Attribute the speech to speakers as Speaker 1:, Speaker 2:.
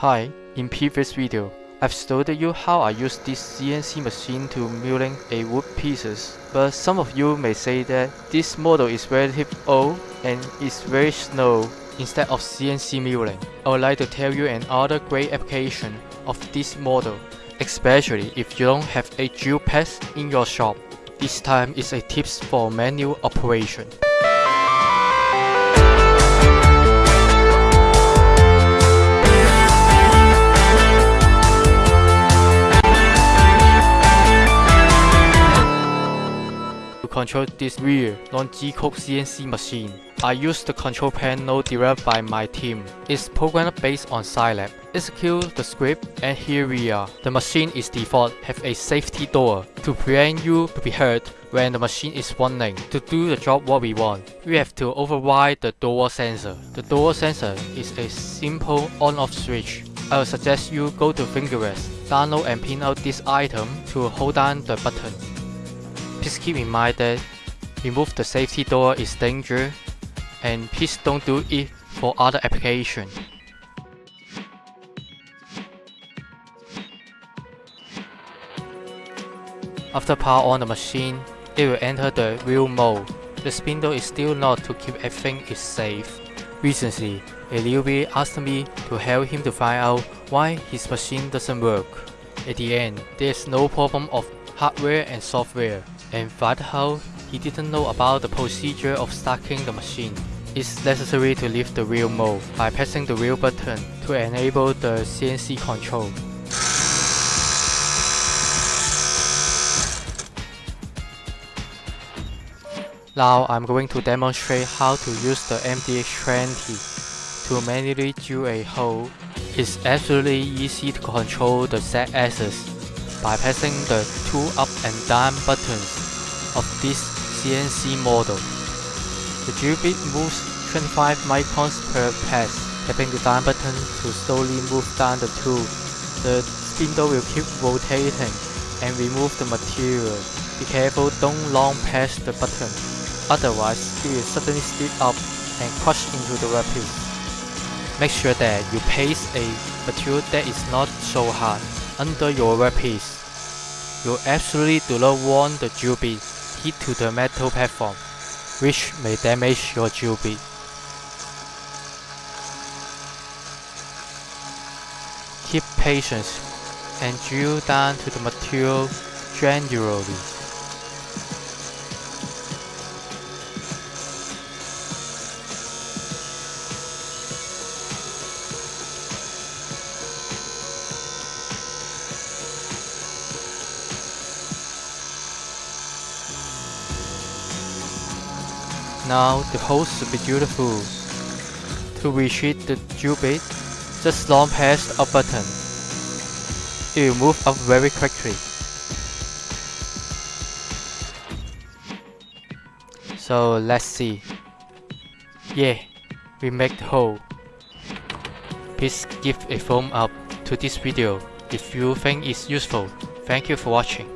Speaker 1: Hi, in previous video, I've showed you how I use this CNC machine to milling a wood pieces, but some of you may say that this model is relatively old and is very slow instead of CNC milling. I would like to tell you another great application of this model, especially if you don't have a drill press in your shop. This time is a tips for manual operation. To control this rear non-G-code CNC machine, I use the control panel developed by my team. It's programmed based on Scilab. Execute the script and here we are. The machine is default have a safety door to prevent you to be hurt when the machine is running. To do the job what we want, we have to override the door sensor. The door sensor is a simple on-off switch. I would suggest you go to Thingiverse, download and pin out this item to hold down the button. Please keep in mind that remove the safety door is dangerous and please don't do it for other application. After power on the machine, it will enter the real mode. The spindle is still not to keep everything is safe. Recently, a newbie asked me to help him to find out why his machine doesn't work. At the end, there is no problem of hardware and software and find out he didn't know about the procedure of starting the machine. It's necessary to leave the wheel mode by pressing the wheel button to enable the CNC control. Now I'm going to demonstrate how to use the MDX20 to manually drill a hole. It's absolutely easy to control the Z-axis by pressing the two up and down buttons of this CNC model. The drill bit moves 25 microns per pass, tapping the down button to slowly move down the tool. The spindle will keep rotating and remove the material. Be careful, don't long press the button, otherwise it will suddenly slip up and crush into the rapids. Make sure that you place a material that is not so hard under your workpiece. You absolutely do not want the bit hit to the metal platform, which may damage your bit. Keep patience and drill down to the material gradually. Now the hole should be beautiful. To retrieve the drill bit, just long press a button. It will move up very quickly. So let's see. Yeah, we make the hole. Please give a thumb up to this video if you think it's useful. Thank you for watching.